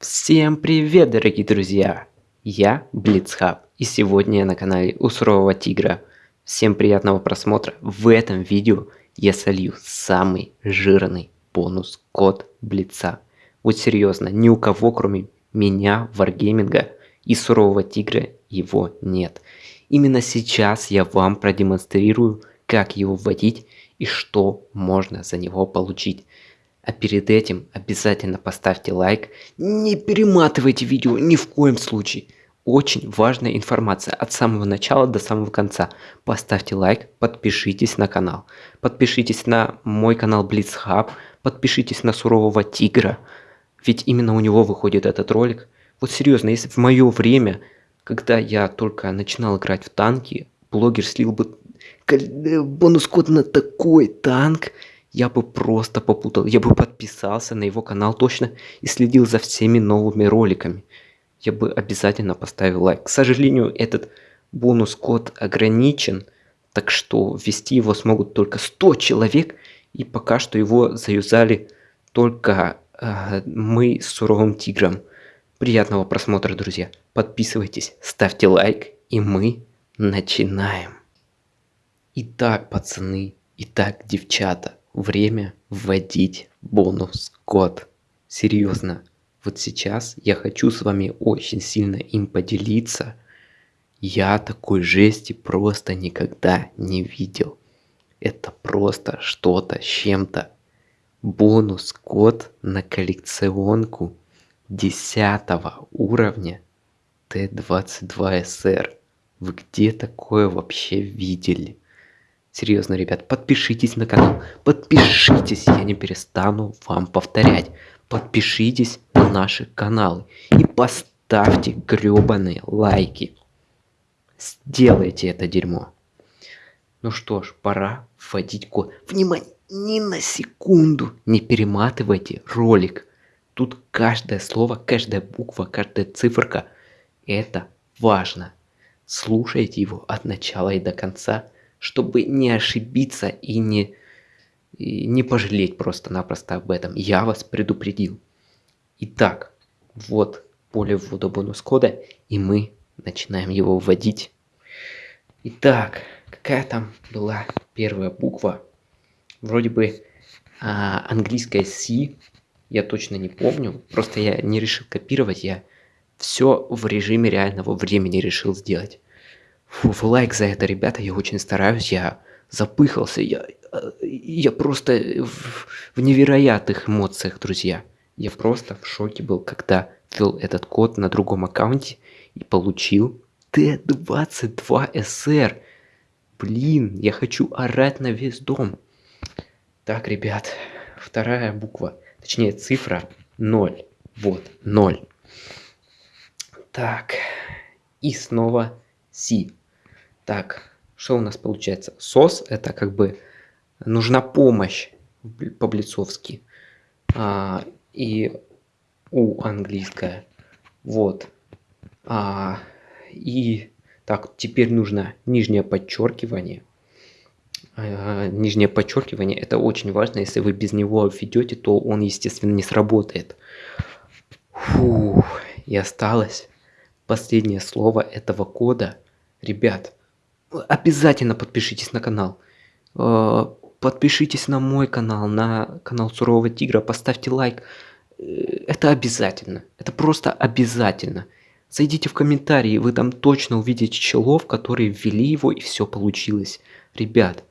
Всем привет, дорогие друзья! Я Блицхаб, и сегодня я на канале у Сурового Тигра. Всем приятного просмотра. В этом видео я солью самый жирный бонус код Блица. Вот серьезно, ни у кого кроме меня, Варгейминга и Сурового Тигра его нет. Именно сейчас я вам продемонстрирую, как его вводить и что можно за него получить. А перед этим обязательно поставьте лайк. Не перематывайте видео ни в коем случае. Очень важная информация от самого начала до самого конца. Поставьте лайк, подпишитесь на канал. Подпишитесь на мой канал Blitzhub. Подпишитесь на Сурового Тигра. Ведь именно у него выходит этот ролик. Вот серьезно, если в мое время, когда я только начинал играть в танки, блогер слил бы бонус код на такой танк, я бы просто попутал. Я бы подписался на его канал точно и следил за всеми новыми роликами. Я бы обязательно поставил лайк. К сожалению, этот бонус-код ограничен, так что ввести его смогут только 100 человек, и пока что его заюзали только э, мы с Суровым Тигром. Приятного просмотра, друзья. Подписывайтесь, ставьте лайк, и мы начинаем. Итак, пацаны, итак, девчата, время вводить бонус код. Серьезно, вот сейчас я хочу с вами очень сильно им поделиться. Я такой жести просто никогда не видел. Это просто что-то с чем-то. Бонус код на коллекционку 10 уровня Т22СР. Вы где такое вообще видели? Серьезно, ребят, подпишитесь на канал. Подпишитесь, я не перестану вам повторять. Подпишитесь на наши каналы. И поставьте гребаные лайки. Сделайте это дерьмо. Ну что ж, пора вводить код. Внимание, ни на секунду не перематывайте ролик. Тут каждое слово, каждая буква, каждая циферка, это важно. Слушайте его от начала и до конца чтобы не ошибиться и не, и не пожалеть просто-напросто об этом. Я вас предупредил. Итак, вот поле ввода бонус-кода, и мы начинаем его вводить. Итак, какая там была первая буква? Вроде бы а, английская C, я точно не помню, просто я не решил копировать, я все в режиме реального времени решил сделать. Фу, лайк за это, ребята, я очень стараюсь, я запыхался, я, я просто в, в невероятных эмоциях, друзья. Я просто в шоке был, когда ввел этот код на другом аккаунте и получил Т-22СР. Блин, я хочу орать на весь дом. Так, ребят, вторая буква, точнее цифра 0. Вот, 0. Так, и снова Си. Так, что у нас получается? СОС это как бы нужна помощь по-блицовски. А, и У английская. Вот. А, и так, теперь нужно нижнее подчеркивание. А, нижнее подчеркивание это очень важно. Если вы без него ведете, то он, естественно, не сработает. Фух, и осталось последнее слово этого кода. Ребят, обязательно подпишитесь на канал. Э, подпишитесь на мой канал, на канал Сурового Тигра, поставьте лайк. Э, это обязательно. Это просто обязательно. Зайдите в комментарии, вы там точно увидите челов, которые ввели его и все получилось. Ребят,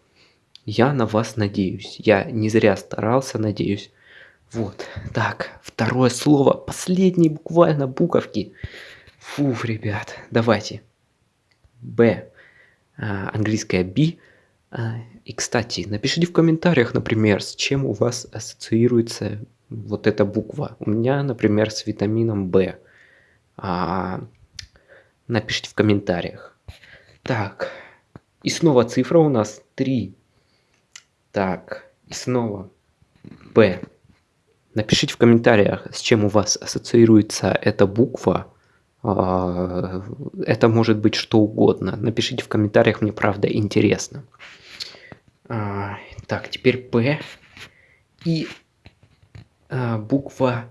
я на вас надеюсь. Я не зря старался, надеюсь. Вот, так, второе слово, последние буквально буковки. Фуф, ребят, давайте. Б. А, английская B. А, и, кстати, напишите в комментариях, например, с чем у вас ассоциируется вот эта буква. У меня, например, с витамином В. А, напишите в комментариях. Так, и снова цифра у нас 3. Так, и снова П. Напишите в комментариях, с чем у вас ассоциируется эта буква. А, это может быть что угодно. Напишите в комментариях, мне правда интересно. А, так, теперь П и а, буква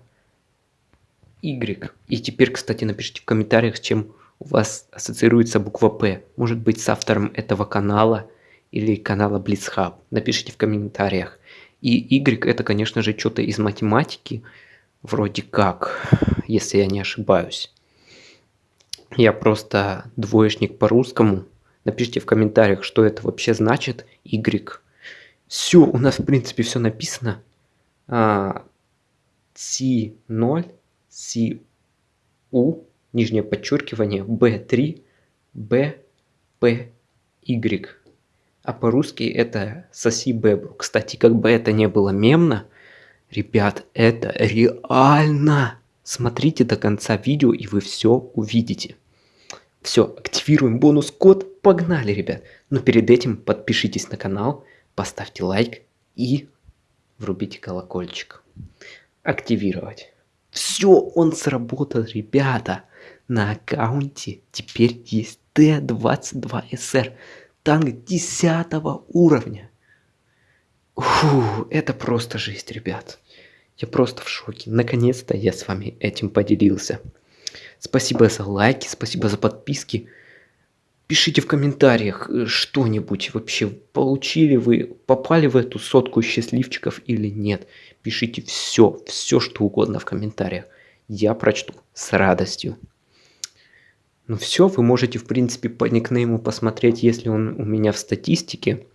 Y. И теперь, кстати, напишите в комментариях, с чем у вас ассоциируется буква П. Может быть с автором этого канала или канала Blitzhub. Напишите в комментариях. И Y это, конечно же, что-то из математики. Вроде как, если я не ошибаюсь. Я просто двоечник по-русскому. Напишите в комментариях, что это вообще значит Y. Все, у нас в принципе все написано. А, C0, CU, нижнее подчеркивание, B3, B, P, Y. А по-русски это соси бебру. Кстати, как бы это не было мемно, ребят, это реально. Смотрите до конца видео, и вы все увидите. Все, активируем бонус-код. Погнали, ребят. Но перед этим подпишитесь на канал, поставьте лайк и врубите колокольчик. Активировать. Все, он сработал, ребята. На аккаунте теперь есть Т-22СР. Танк 10 уровня. Фу, это просто жесть, ребят. Я просто в шоке. Наконец-то я с вами этим поделился. Спасибо за лайки, спасибо за подписки. Пишите в комментариях э, что-нибудь вообще. Получили вы, попали в эту сотку счастливчиков или нет. Пишите все, все что угодно в комментариях. Я прочту с радостью. Ну все, вы можете в принципе по никнейму посмотреть, если он у меня в статистике.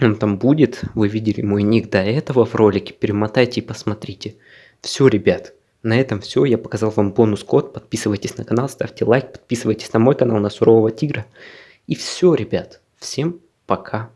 Он там будет, вы видели мой ник до этого в ролике, перемотайте и посмотрите. Все, ребят. На этом все. Я показал вам бонус-код. Подписывайтесь на канал, ставьте лайк, подписывайтесь на мой канал, на Сурового Тигра. И все, ребят. Всем пока.